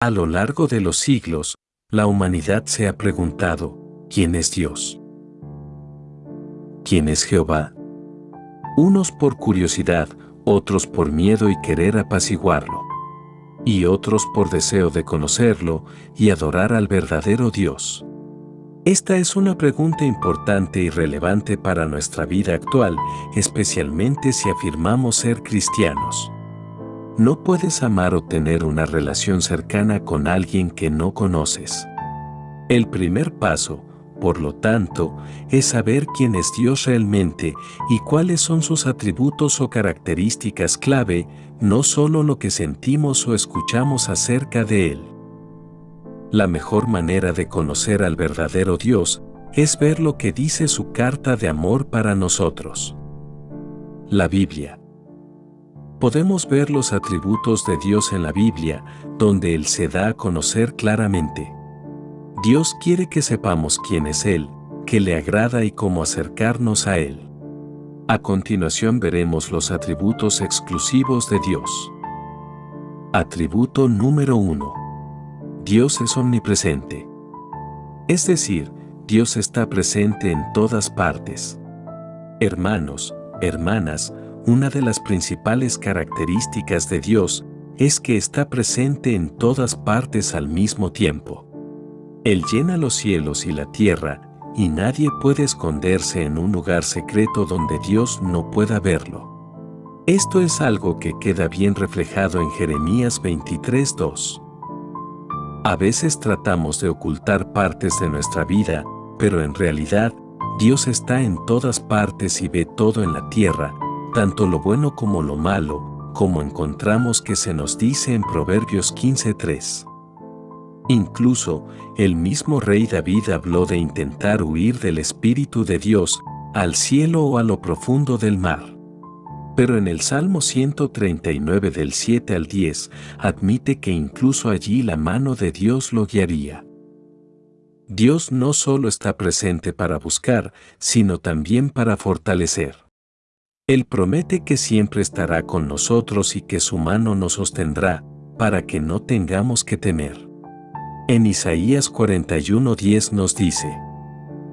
A lo largo de los siglos, la humanidad se ha preguntado, ¿quién es Dios? ¿Quién es Jehová? Unos por curiosidad, otros por miedo y querer apaciguarlo, y otros por deseo de conocerlo y adorar al verdadero Dios. Esta es una pregunta importante y relevante para nuestra vida actual, especialmente si afirmamos ser cristianos. No puedes amar o tener una relación cercana con alguien que no conoces. El primer paso, por lo tanto, es saber quién es Dios realmente y cuáles son sus atributos o características clave, no solo lo que sentimos o escuchamos acerca de Él. La mejor manera de conocer al verdadero Dios es ver lo que dice su carta de amor para nosotros. La Biblia podemos ver los atributos de Dios en la Biblia, donde Él se da a conocer claramente. Dios quiere que sepamos quién es Él, qué le agrada y cómo acercarnos a Él. A continuación veremos los atributos exclusivos de Dios. Atributo número 1. Dios es omnipresente. Es decir, Dios está presente en todas partes. Hermanos, hermanas, una de las principales características de Dios es que está presente en todas partes al mismo tiempo. Él llena los cielos y la tierra, y nadie puede esconderse en un lugar secreto donde Dios no pueda verlo. Esto es algo que queda bien reflejado en Jeremías 23.2. A veces tratamos de ocultar partes de nuestra vida, pero en realidad, Dios está en todas partes y ve todo en la tierra, tanto lo bueno como lo malo, como encontramos que se nos dice en Proverbios 15.3. Incluso, el mismo rey David habló de intentar huir del Espíritu de Dios al cielo o a lo profundo del mar. Pero en el Salmo 139 del 7 al 10 admite que incluso allí la mano de Dios lo guiaría. Dios no solo está presente para buscar, sino también para fortalecer. Él promete que siempre estará con nosotros y que su mano nos sostendrá, para que no tengamos que temer. En Isaías 41:10 nos dice,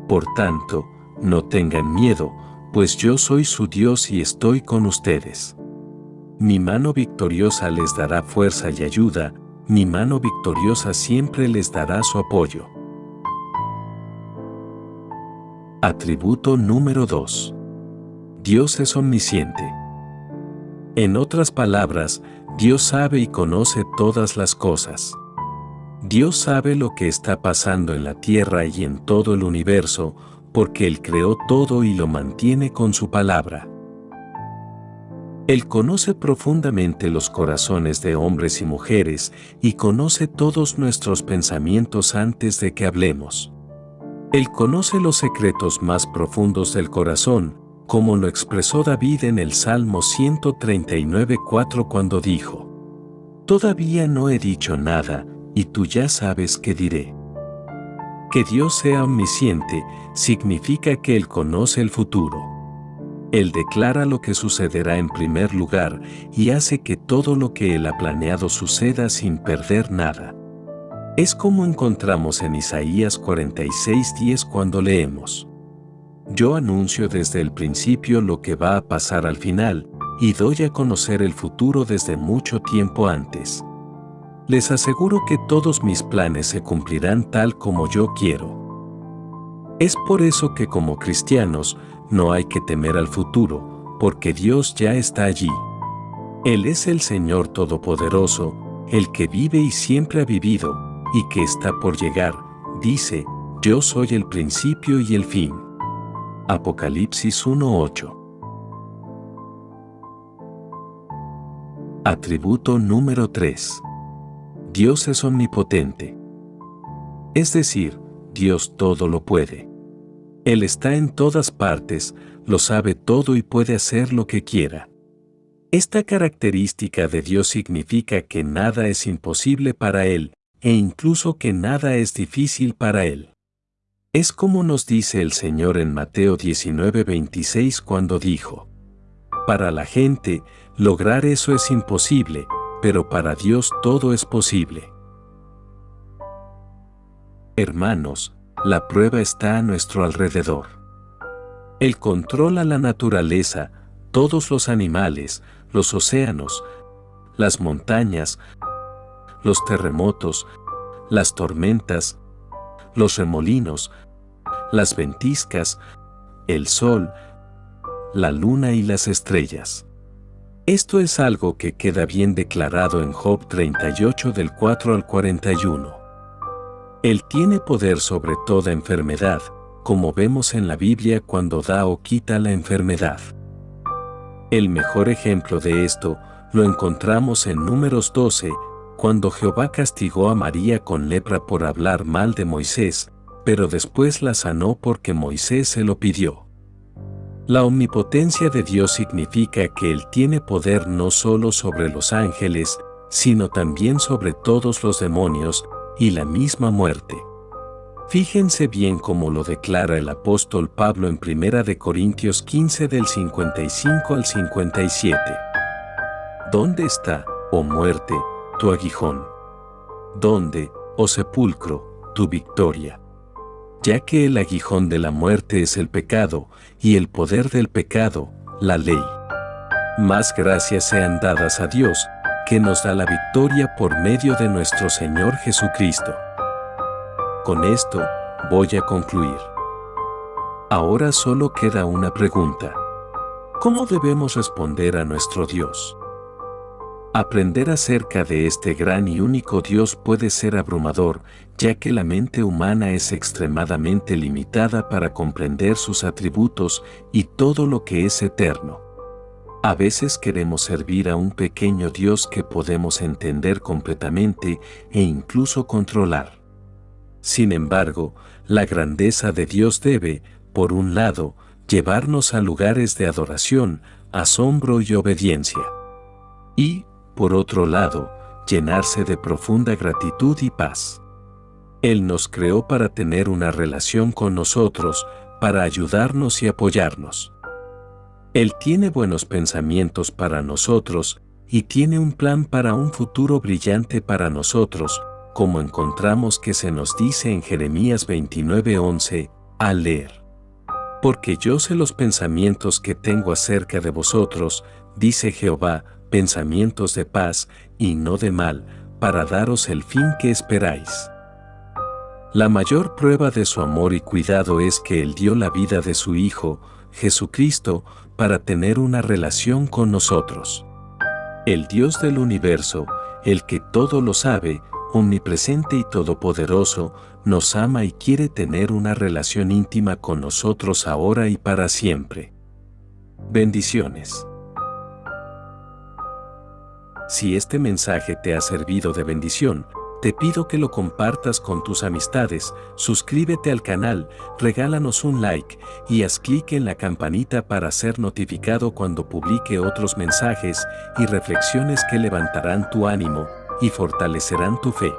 Por tanto, no tengan miedo, pues yo soy su Dios y estoy con ustedes. Mi mano victoriosa les dará fuerza y ayuda, mi mano victoriosa siempre les dará su apoyo. Atributo número 2. Dios es omnisciente. En otras palabras, Dios sabe y conoce todas las cosas. Dios sabe lo que está pasando en la tierra y en todo el universo, porque Él creó todo y lo mantiene con su palabra. Él conoce profundamente los corazones de hombres y mujeres y conoce todos nuestros pensamientos antes de que hablemos. Él conoce los secretos más profundos del corazón, como lo expresó David en el Salmo 139.4 cuando dijo, Todavía no he dicho nada, y tú ya sabes qué diré. Que Dios sea omnisciente significa que Él conoce el futuro. Él declara lo que sucederá en primer lugar y hace que todo lo que Él ha planeado suceda sin perder nada. Es como encontramos en Isaías 46.10 cuando leemos. Yo anuncio desde el principio lo que va a pasar al final, y doy a conocer el futuro desde mucho tiempo antes. Les aseguro que todos mis planes se cumplirán tal como yo quiero. Es por eso que como cristianos no hay que temer al futuro, porque Dios ya está allí. Él es el Señor Todopoderoso, el que vive y siempre ha vivido, y que está por llegar, dice, yo soy el principio y el fin. Apocalipsis 1.8 Atributo número 3. Dios es omnipotente. Es decir, Dios todo lo puede. Él está en todas partes, lo sabe todo y puede hacer lo que quiera. Esta característica de Dios significa que nada es imposible para Él, e incluso que nada es difícil para Él. Es como nos dice el Señor en Mateo 19:26 cuando dijo, Para la gente, lograr eso es imposible, pero para Dios todo es posible. Hermanos, la prueba está a nuestro alrededor. Él controla la naturaleza, todos los animales, los océanos, las montañas, los terremotos, las tormentas, los remolinos, las ventiscas, el sol, la luna y las estrellas. Esto es algo que queda bien declarado en Job 38 del 4 al 41. Él tiene poder sobre toda enfermedad, como vemos en la Biblia cuando da o quita la enfermedad. El mejor ejemplo de esto lo encontramos en Números 12, cuando Jehová castigó a María con lepra por hablar mal de Moisés, pero después la sanó porque Moisés se lo pidió. La omnipotencia de Dios significa que Él tiene poder no solo sobre los ángeles, sino también sobre todos los demonios y la misma muerte. Fíjense bien cómo lo declara el apóstol Pablo en 1 Corintios 15 del 55 al 57. ¿Dónde está, oh muerte, tu aguijón? ¿Dónde, oh sepulcro, tu victoria? Ya que el aguijón de la muerte es el pecado, y el poder del pecado, la ley. Más gracias sean dadas a Dios, que nos da la victoria por medio de nuestro Señor Jesucristo. Con esto, voy a concluir. Ahora solo queda una pregunta. ¿Cómo debemos responder a nuestro Dios? Aprender acerca de este gran y único Dios puede ser abrumador, ya que la mente humana es extremadamente limitada para comprender sus atributos y todo lo que es eterno. A veces queremos servir a un pequeño Dios que podemos entender completamente e incluso controlar. Sin embargo, la grandeza de Dios debe, por un lado, llevarnos a lugares de adoración, asombro y obediencia. Y, por otro lado, llenarse de profunda gratitud y paz. Él nos creó para tener una relación con nosotros, para ayudarnos y apoyarnos. Él tiene buenos pensamientos para nosotros y tiene un plan para un futuro brillante para nosotros, como encontramos que se nos dice en Jeremías 29:11, al leer. Porque yo sé los pensamientos que tengo acerca de vosotros, dice Jehová, pensamientos de paz y no de mal, para daros el fin que esperáis. La mayor prueba de su amor y cuidado es que Él dio la vida de su Hijo, Jesucristo, para tener una relación con nosotros. El Dios del universo, el que todo lo sabe, omnipresente y todopoderoso, nos ama y quiere tener una relación íntima con nosotros ahora y para siempre. Bendiciones. Si este mensaje te ha servido de bendición, te pido que lo compartas con tus amistades, suscríbete al canal, regálanos un like y haz clic en la campanita para ser notificado cuando publique otros mensajes y reflexiones que levantarán tu ánimo y fortalecerán tu fe.